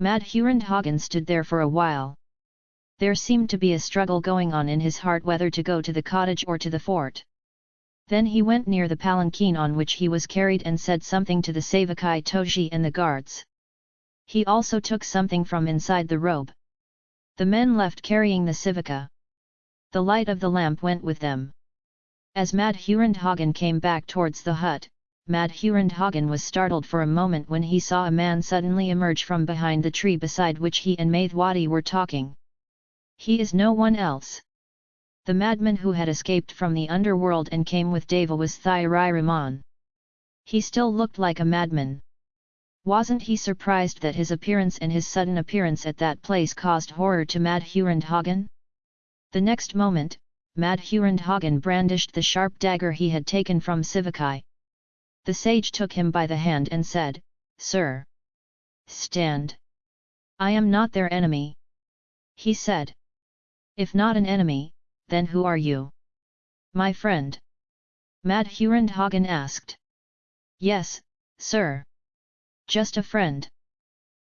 Madhurandhagen stood there for a while. There seemed to be a struggle going on in his heart whether to go to the cottage or to the fort. Then he went near the palanquin on which he was carried and said something to the Savakai Toji and the guards. He also took something from inside the robe. The men left carrying the civica. The light of the lamp went with them. As Madhurandhagen came back towards the hut, Madhurandhagen was startled for a moment when he saw a man suddenly emerge from behind the tree beside which he and Maithwadi were talking. He is no one else. The madman who had escaped from the underworld and came with Deva was Thirai Raman. He still looked like a madman. Wasn't he surprised that his appearance and his sudden appearance at that place caused horror to Madhurandhagen? The next moment, Madhurandhagen brandished the sharp dagger he had taken from Sivakai. The sage took him by the hand and said, Sir! Stand! I am not their enemy. He said. If not an enemy, then who are you? My friend. Madhurandhagen asked. Yes, sir. Just a friend.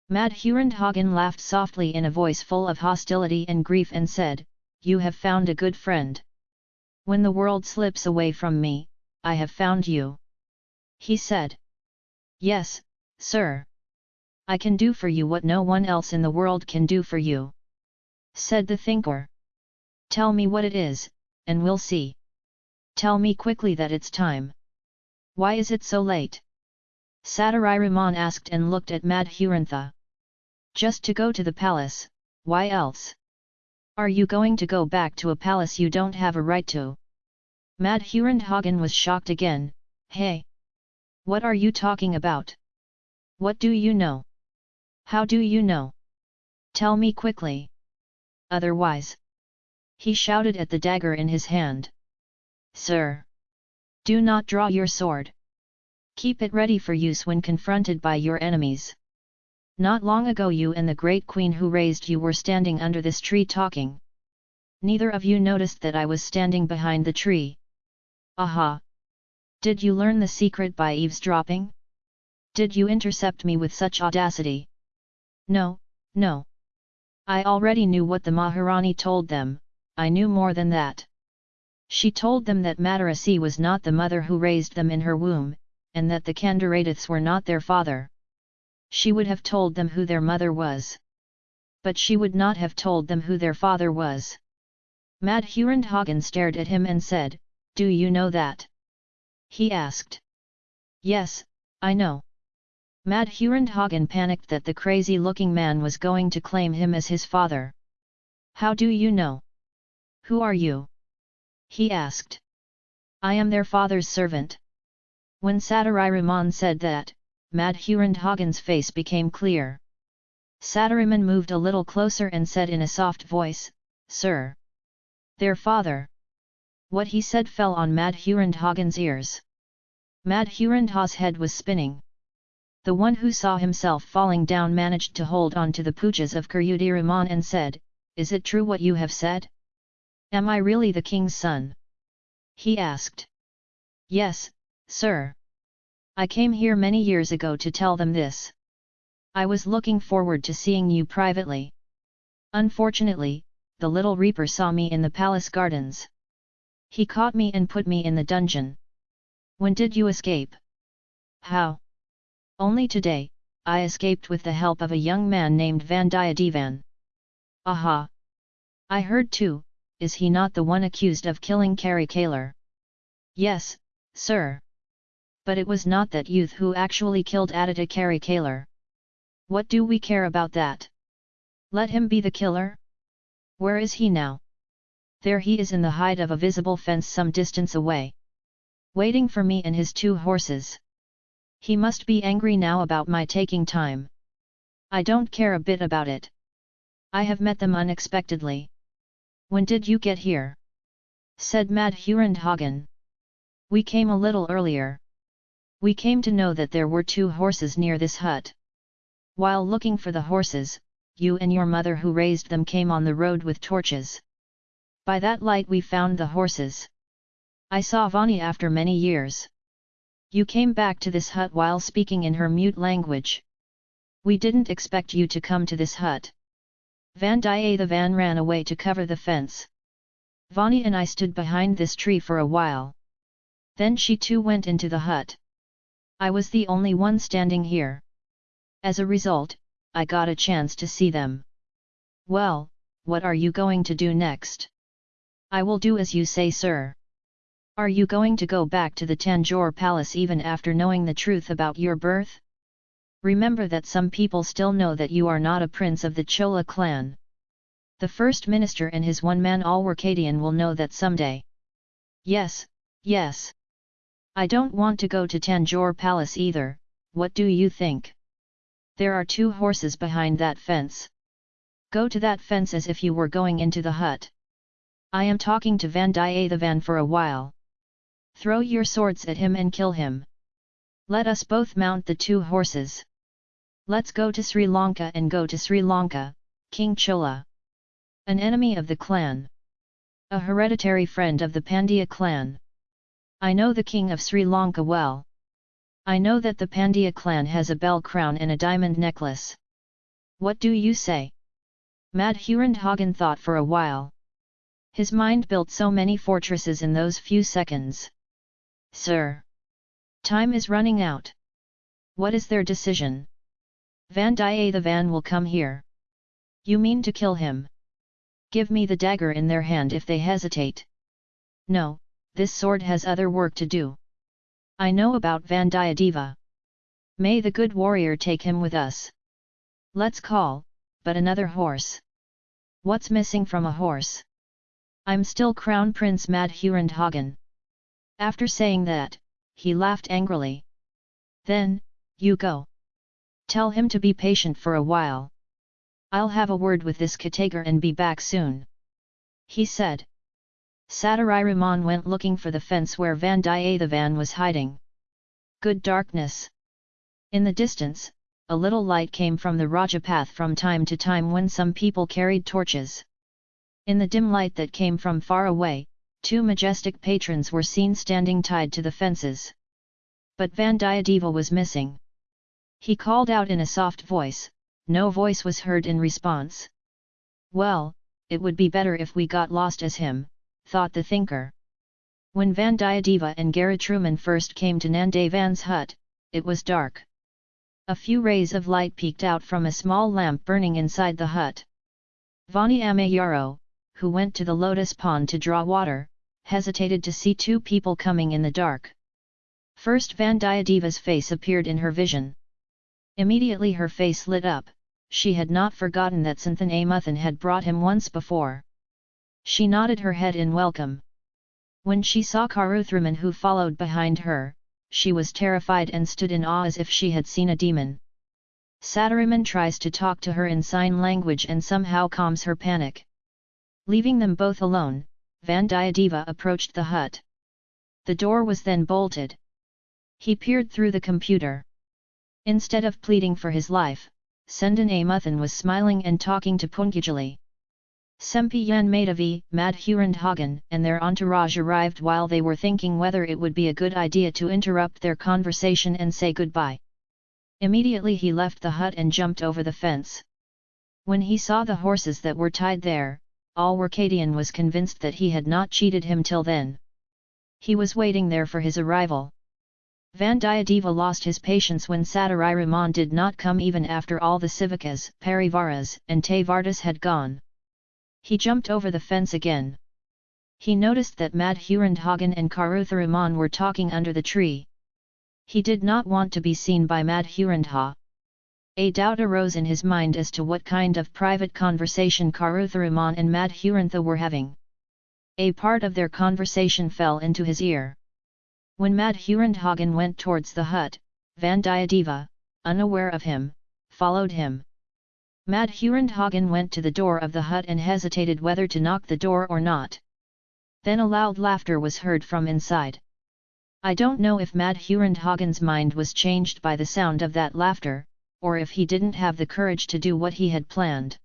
Madhurandhagen laughed softly in a voice full of hostility and grief and said, You have found a good friend. When the world slips away from me, I have found you. He said. Yes, sir. I can do for you what no one else in the world can do for you. Said the thinker. Tell me what it is, and we'll see. Tell me quickly that it's time. Why is it so late? Raman asked and looked at Madhurantha. Just to go to the palace, why else? Are you going to go back to a palace you don't have a right to? Madhurandhagen was shocked again, hey! What are you talking about? What do you know? How do you know? Tell me quickly. Otherwise. He shouted at the dagger in his hand. Sir! Do not draw your sword. Keep it ready for use when confronted by your enemies. Not long ago you and the great queen who raised you were standing under this tree talking. Neither of you noticed that I was standing behind the tree. Aha! Did you learn the secret by eavesdropping? Did you intercept me with such audacity? No, no. I already knew what the Maharani told them, I knew more than that. She told them that Madarasi was not the mother who raised them in her womb, and that the Kandaradiths were not their father. She would have told them who their mother was. But she would not have told them who their father was. Madhurandhagen stared at him and said, Do you know that? He asked. Yes, I know. Madhurandhagen panicked that the crazy-looking man was going to claim him as his father. How do you know? Who are you? He asked. I am their father's servant. When Satariraman said that, Madhurandhagen's face became clear. Satariman moved a little closer and said in a soft voice, Sir! Their father! What he said fell on Madhurandhagen's ears. Madhurandha's head was spinning. The one who saw himself falling down managed to hold on to the pooches of Kuryudiraman and said, Is it true what you have said? Am I really the king's son? He asked. Yes, sir. I came here many years ago to tell them this. I was looking forward to seeing you privately. Unfortunately, the little reaper saw me in the palace gardens. He caught me and put me in the dungeon. When did you escape? How? Only today, I escaped with the help of a young man named Vandiyadevan. Aha! I heard too, is he not the one accused of killing Kari Kalar? Yes, sir. But it was not that youth who actually killed Aditya Kari Kalar. What do we care about that? Let him be the killer? Where is he now? There he is in the height of a visible fence some distance away waiting for me and his two horses. He must be angry now about my taking time. I don't care a bit about it. I have met them unexpectedly. When did you get here? said Madhurandhagen. We came a little earlier. We came to know that there were two horses near this hut. While looking for the horses, you and your mother who raised them came on the road with torches. By that light we found the horses. I saw Vani after many years. You came back to this hut while speaking in her mute language. We didn't expect you to come to this hut. Vandiyathevan ran away to cover the fence. Vani and I stood behind this tree for a while. Then she too went into the hut. I was the only one standing here. As a result, I got a chance to see them. Well, what are you going to do next? I will do as you say sir. Are you going to go back to the Tanjore palace even after knowing the truth about your birth? Remember that some people still know that you are not a prince of the Chola clan. The first minister and his one-man Alwarkadian will know that someday. Yes, yes. I don't want to go to Tanjore palace either, what do you think? There are two horses behind that fence. Go to that fence as if you were going into the hut. I am talking to Vandiyathevan for a while. Throw your swords at him and kill him. Let us both mount the two horses. Let's go to Sri Lanka and go to Sri Lanka, King Chola. An enemy of the clan. A hereditary friend of the Pandya clan. I know the king of Sri Lanka well. I know that the Pandya clan has a bell crown and a diamond necklace. What do you say? Madhurandhagan thought for a while. His mind built so many fortresses in those few seconds. Sir! Time is running out. What is their decision? Vandiyathevan will come here. You mean to kill him? Give me the dagger in their hand if they hesitate. No, this sword has other work to do. I know about Vandiyadeva. May the good warrior take him with us. Let's call, but another horse. What's missing from a horse? I'm still Crown Prince Madhurandhagen. After saying that, he laughed angrily. Then, you go. Tell him to be patient for a while. I'll have a word with this Katagar and be back soon. He said. Satariraman went looking for the fence where Vandiyathevan was hiding. Good darkness. In the distance, a little light came from the Rajapath from time to time when some people carried torches. In the dim light that came from far away, two majestic patrons were seen standing tied to the fences. But Vandiyadeva was missing. He called out in a soft voice, no voice was heard in response. Well, it would be better if we got lost as him, thought the thinker. When Vandiyadeva and Garatruman first came to Nandavan's hut, it was dark. A few rays of light peeked out from a small lamp burning inside the hut. Vani Amayaro, who went to the lotus pond to draw water, hesitated to see two people coming in the dark. First Vandiyadeva's face appeared in her vision. Immediately her face lit up, she had not forgotten that Santhan Amuthan had brought him once before. She nodded her head in welcome. When she saw Karuthraman who followed behind her, she was terrified and stood in awe as if she had seen a demon. Sataraman tries to talk to her in sign language and somehow calms her panic. Leaving them both alone, Vandiyadeva approached the hut. The door was then bolted. He peered through the computer. Instead of pleading for his life, Sendan Amuthan was smiling and talking to Pungajali. Sempi Yan Madhavi, Madhurandhagan and their entourage arrived while they were thinking whether it would be a good idea to interrupt their conversation and say goodbye. Immediately he left the hut and jumped over the fence. When he saw the horses that were tied there, Alwarkadian was convinced that he had not cheated him till then. He was waiting there for his arrival. Vandiyadeva lost his patience when Satariraman did not come even after all the Sivakas, Parivaras and Tevartas had gone. He jumped over the fence again. He noticed that Madhurandhagan and Karutharaman were talking under the tree. He did not want to be seen by Madhurandha. A doubt arose in his mind as to what kind of private conversation Karutharuman and Madhurantha were having. A part of their conversation fell into his ear. When Madhurandhagan went towards the hut, Vandiyadeva, unaware of him, followed him. Madhurandhagan went to the door of the hut and hesitated whether to knock the door or not. Then a loud laughter was heard from inside. I don't know if Madhurandhagan's mind was changed by the sound of that laughter, or if he didn't have the courage to do what he had planned.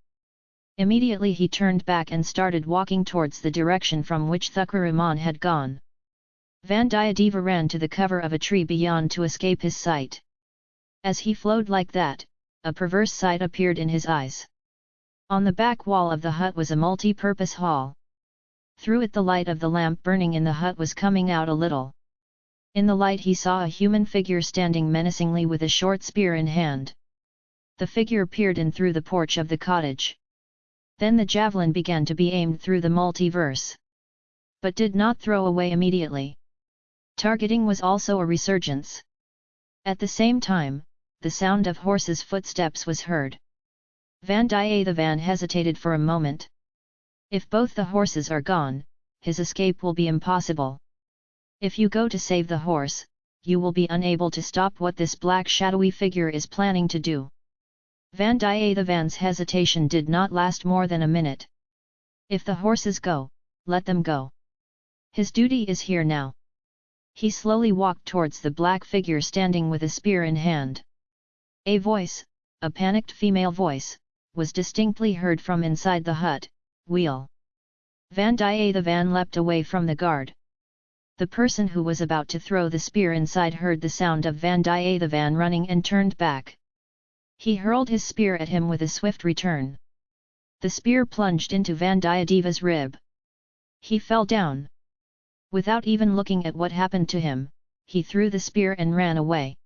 Immediately he turned back and started walking towards the direction from which Thukaraman had gone. Vandiyadeva ran to the cover of a tree beyond to escape his sight. As he flowed like that, a perverse sight appeared in his eyes. On the back wall of the hut was a multi-purpose hall. Through it the light of the lamp burning in the hut was coming out a little. In the light he saw a human figure standing menacingly with a short spear in hand. The figure peered in through the porch of the cottage. Then the javelin began to be aimed through the multiverse. But did not throw away immediately. Targeting was also a resurgence. At the same time, the sound of horses' footsteps was heard. Vandiyathevan hesitated for a moment. If both the horses are gone, his escape will be impossible. If you go to save the horse, you will be unable to stop what this black shadowy figure is planning to do. Vandiyathevan's hesitation did not last more than a minute. If the horses go, let them go. His duty is here now. He slowly walked towards the black figure standing with a spear in hand. A voice, a panicked female voice, was distinctly heard from inside the hut, wheel. Vandiyathevan leapt away from the guard. The person who was about to throw the spear inside heard the sound of Vandiyathevan running and turned back. He hurled his spear at him with a swift return. The spear plunged into Vandiyadeva's rib. He fell down. Without even looking at what happened to him, he threw the spear and ran away.